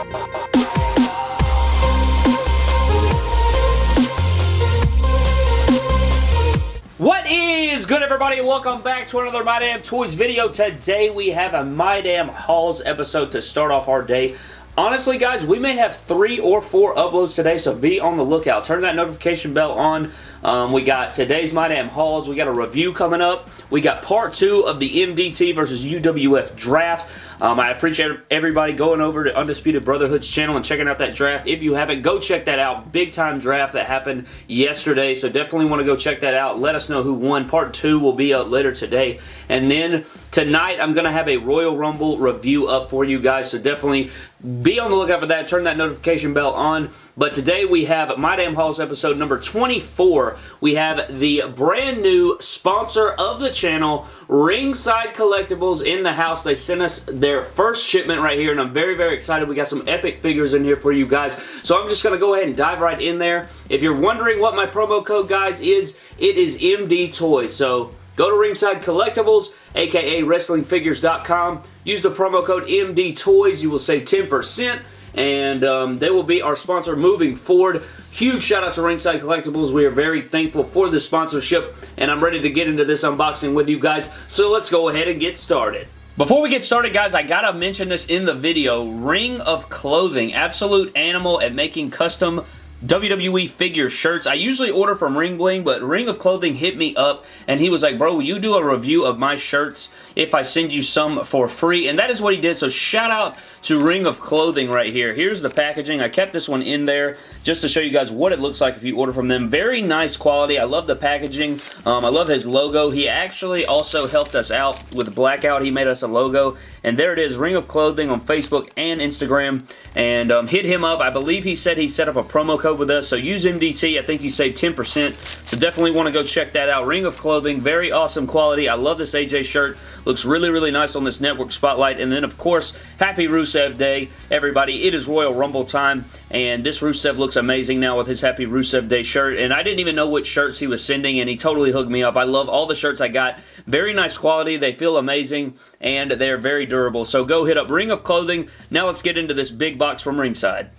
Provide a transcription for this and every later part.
What is good everybody? Welcome back to another My Damn Toys video. Today we have a My Damn Hauls episode to start off our day. Honestly, guys, we may have three or four uploads today, so be on the lookout. Turn that notification bell on. Um, we got today's My Damn Hauls. We got a review coming up. We got part two of the MDT versus UWF draft. Um, I appreciate everybody going over to Undisputed Brotherhood's channel and checking out that draft. If you haven't, go check that out. Big time draft that happened yesterday, so definitely want to go check that out. Let us know who won. Part 2 will be up later today. And then tonight, I'm going to have a Royal Rumble review up for you guys, so definitely be on the lookout for that. Turn that notification bell on. But today we have My Damn Hauls episode number 24. We have the brand new sponsor of the channel, Ringside Collectibles in the house. They sent us their first shipment right here, and I'm very, very excited. We got some epic figures in here for you guys. So I'm just going to go ahead and dive right in there. If you're wondering what my promo code, guys, is, it is MD Toys. So go to Ringside Collectibles, aka WrestlingFigures.com. Use the promo code MD Toys. You will save 10% and um, they will be our sponsor moving forward. Huge shout out to Ringside Collectibles. We are very thankful for this sponsorship, and I'm ready to get into this unboxing with you guys, so let's go ahead and get started. Before we get started, guys, I gotta mention this in the video. Ring of Clothing, absolute animal at making custom WWE figure shirts. I usually order from Ring Bling, but Ring of Clothing hit me up and he was like, bro, you do a review of my shirts if I send you some for free? And that is what he did, so shout out to Ring of Clothing right here. Here's the packaging. I kept this one in there just to show you guys what it looks like if you order from them. Very nice quality. I love the packaging. Um, I love his logo. He actually also helped us out with Blackout. He made us a logo. And there it is, Ring of Clothing on Facebook and Instagram. And um, hit him up. I believe he said he set up a promo code with us. So use MDT. I think you save 10%. So definitely want to go check that out. Ring of Clothing, very awesome quality. I love this AJ shirt. Looks really, really nice on this network spotlight. And then, of course, happy Rusev Day, everybody. It is Royal Rumble time, and this Rusev looks amazing now with his Happy Rusev Day shirt. And I didn't even know which shirts he was sending, and he totally hooked me up. I love all the shirts I got. Very nice quality. They feel amazing, and they're very durable. So go hit up Ring of Clothing. Now let's get into this big box from Ringside.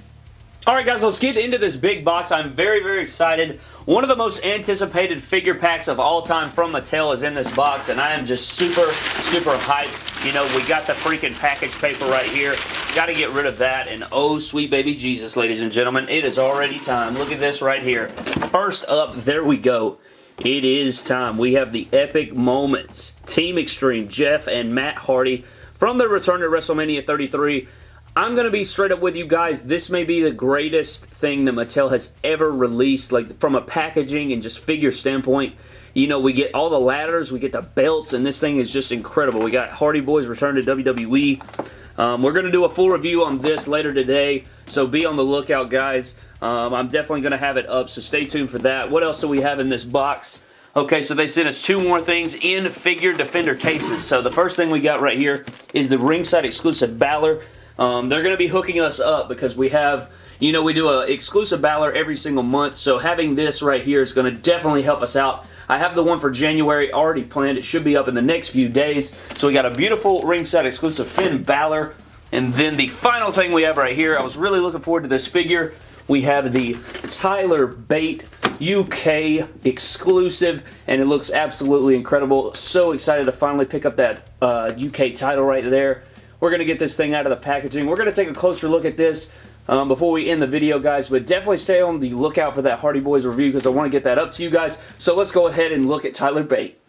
Alright guys, let's get into this big box. I'm very, very excited. One of the most anticipated figure packs of all time from Mattel is in this box, and I am just super, super hyped. You know, we got the freaking package paper right here. Got to get rid of that, and oh, sweet baby Jesus, ladies and gentlemen, it is already time. Look at this right here. First up, there we go. It is time. We have the Epic Moments. Team Extreme, Jeff and Matt Hardy from their return to WrestleMania 33. I'm going to be straight up with you guys. This may be the greatest thing that Mattel has ever released, like from a packaging and just figure standpoint. You know, we get all the ladders, we get the belts, and this thing is just incredible. We got Hardy Boys return to WWE. Um, we're going to do a full review on this later today, so be on the lookout, guys. Um, I'm definitely going to have it up, so stay tuned for that. What else do we have in this box? Okay, so they sent us two more things in figure defender cases. So the first thing we got right here is the ringside exclusive Balor. Um, they're going to be hooking us up because we have, you know, we do an exclusive Balor every single month, so having this right here is going to definitely help us out. I have the one for January already planned. It should be up in the next few days. So we got a beautiful ringside exclusive Finn Balor. And then the final thing we have right here, I was really looking forward to this figure. We have the Tyler Bate UK exclusive, and it looks absolutely incredible. So excited to finally pick up that uh, UK title right there. We're going to get this thing out of the packaging. We're going to take a closer look at this um, before we end the video, guys. But definitely stay on the lookout for that Hardy Boys review because I want to get that up to you guys. So let's go ahead and look at Tyler Bate.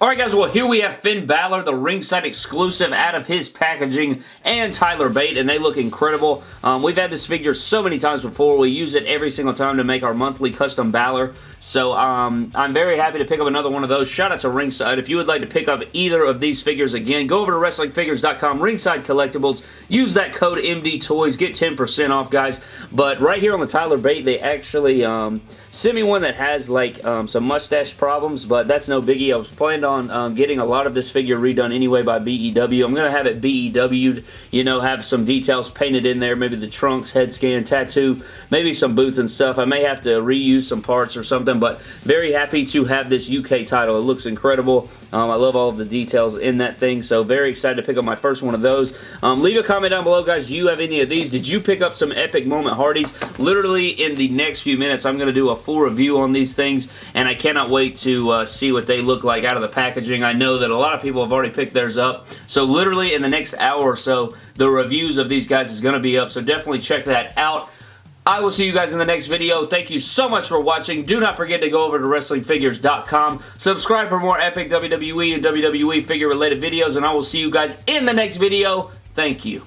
Alright guys, well here we have Finn Balor, the ringside exclusive out of his packaging, and Tyler Bate, and they look incredible. Um, we've had this figure so many times before. We use it every single time to make our monthly custom Balor. So um, I'm very happy to pick up another one of those. Shout out to Ringside. If you would like to pick up either of these figures again, go over to WrestlingFigures.com, Ringside Collectibles. Use that code MD Toys. Get 10% off, guys. But right here on the Tyler Bate, they actually um, sent me one that has like um, some mustache problems, but that's no biggie. I was planning on um, getting a lot of this figure redone anyway by BEW. I'm going to have it BEW'd, you know, have some details painted in there, maybe the trunks, head scan, tattoo, maybe some boots and stuff. I may have to reuse some parts or something, but very happy to have this UK title. It looks incredible. Um, I love all of the details in that thing, so very excited to pick up my first one of those. Um, leave a comment down below, guys. Do you have any of these? Did you pick up some Epic Moment Hardys? Literally in the next few minutes, I'm going to do a full review on these things, and I cannot wait to uh, see what they look like out of the packaging. I know that a lot of people have already picked theirs up, so literally in the next hour or so, the reviews of these guys is going to be up, so definitely check that out. I will see you guys in the next video. Thank you so much for watching. Do not forget to go over to WrestlingFigures.com. Subscribe for more epic WWE and WWE figure related videos, and I will see you guys in the next video. Thank you.